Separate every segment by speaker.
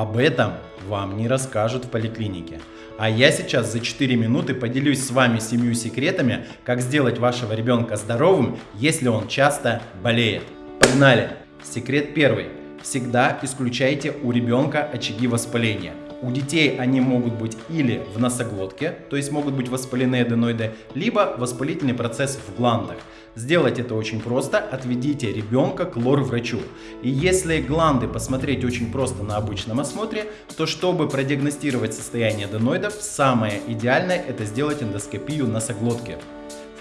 Speaker 1: Об этом вам не расскажут в поликлинике. А я сейчас за 4 минуты поделюсь с вами семью секретами, как сделать вашего ребенка здоровым, если он часто болеет. Погнали! Секрет первый. Всегда исключайте у ребенка очаги воспаления. У детей они могут быть или в носоглотке, то есть могут быть воспаленные аденоиды, либо воспалительный процесс в гландах. Сделать это очень просто. Отведите ребенка к лор-врачу. И если гланды посмотреть очень просто на обычном осмотре, то чтобы продиагностировать состояние аденоидов, самое идеальное это сделать эндоскопию носоглотки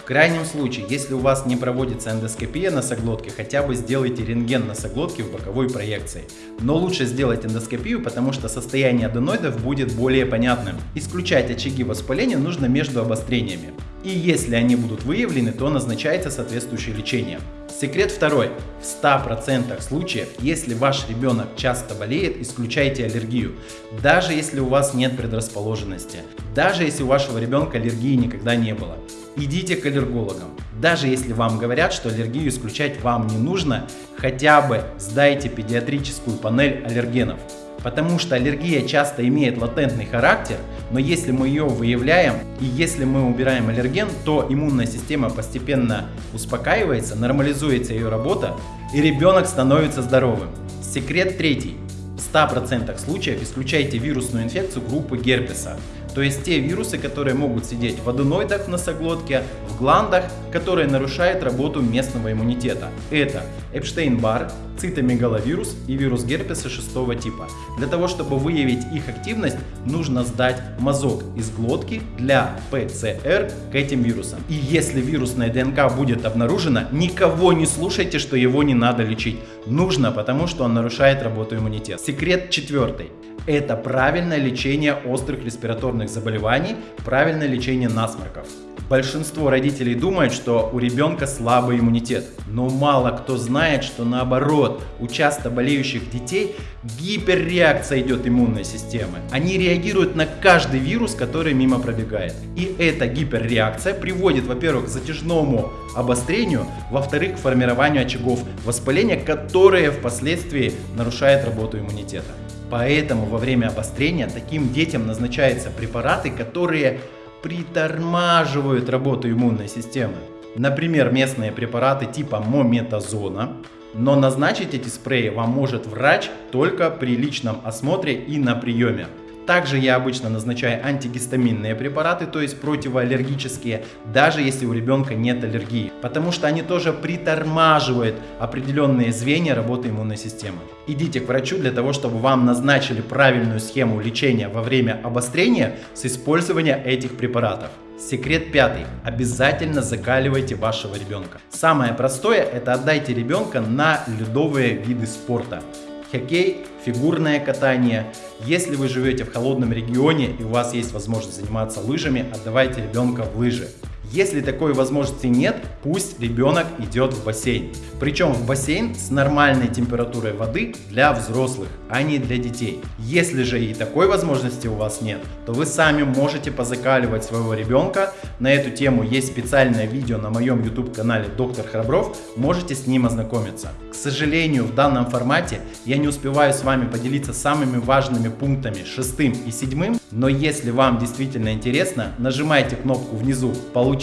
Speaker 1: крайнем случае, если у вас не проводится эндоскопия носоглотки, хотя бы сделайте рентген носоглотки в боковой проекции. Но лучше сделать эндоскопию, потому что состояние аденоидов будет более понятным. Исключать очаги воспаления нужно между обострениями. И если они будут выявлены, то назначается соответствующее лечение. Секрет второй. В 100% случаев, если ваш ребенок часто болеет, исключайте аллергию. Даже если у вас нет предрасположенности. Даже если у вашего ребенка аллергии никогда не было. Идите к аллергологам. Даже если вам говорят, что аллергию исключать вам не нужно, хотя бы сдайте педиатрическую панель аллергенов. Потому что аллергия часто имеет латентный характер, но если мы ее выявляем и если мы убираем аллерген, то иммунная система постепенно успокаивается, нормализуется ее работа и ребенок становится здоровым. Секрет третий. В 100% случаев исключайте вирусную инфекцию группы герпеса. То есть те вирусы, которые могут сидеть в аденоидах в носоглотке, в гландах, которые нарушают работу местного иммунитета. Это Эпштейн-Бар, цитомегаловирус и вирус герпеса шестого типа. Для того, чтобы выявить их активность, нужно сдать мазок из глотки для ПЦР к этим вирусам. И если вирусная ДНК будет обнаружена, никого не слушайте, что его не надо лечить. Нужно, потому что он нарушает работу иммунитета. Секрет четвертый это правильное лечение острых респираторных заболеваний, правильное лечение насморков. Большинство родителей думают, что у ребенка слабый иммунитет, но мало кто знает, что наоборот, у часто болеющих детей гиперреакция идет иммунной системы. Они реагируют на каждый вирус, который мимо пробегает. И эта гиперреакция приводит, во-первых, к затяжному обострению, во-вторых, к формированию очагов воспаления, которые впоследствии нарушают работу иммунитета. Поэтому во время обострения таким детям назначаются препараты, которые притормаживают работу иммунной системы. Например, местные препараты типа мометазона. Но назначить эти спреи вам может врач только при личном осмотре и на приеме. Также я обычно назначаю антигистаминные препараты, то есть противоаллергические, даже если у ребенка нет аллергии, потому что они тоже притормаживают определенные звенья работы иммунной системы. Идите к врачу для того, чтобы вам назначили правильную схему лечения во время обострения с использованием этих препаратов. Секрет пятый. Обязательно закаливайте вашего ребенка. Самое простое это отдайте ребенка на ледовые виды спорта хоккей, фигурное катание. Если вы живете в холодном регионе и у вас есть возможность заниматься лыжами, отдавайте ребенка в лыжи. Если такой возможности нет, пусть ребенок идет в бассейн. Причем в бассейн с нормальной температурой воды для взрослых, а не для детей. Если же и такой возможности у вас нет, то вы сами можете позакаливать своего ребенка. На эту тему есть специальное видео на моем YouTube канале Доктор Храбров, можете с ним ознакомиться. К сожалению, в данном формате я не успеваю с вами поделиться самыми важными пунктами шестым и седьмым, но если вам действительно интересно, нажимайте кнопку внизу «Получить»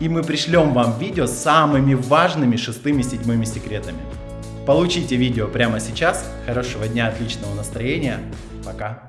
Speaker 1: и мы пришлем вам видео с самыми важными шестыми и седьмыми секретами. Получите видео прямо сейчас. Хорошего дня, отличного настроения. Пока.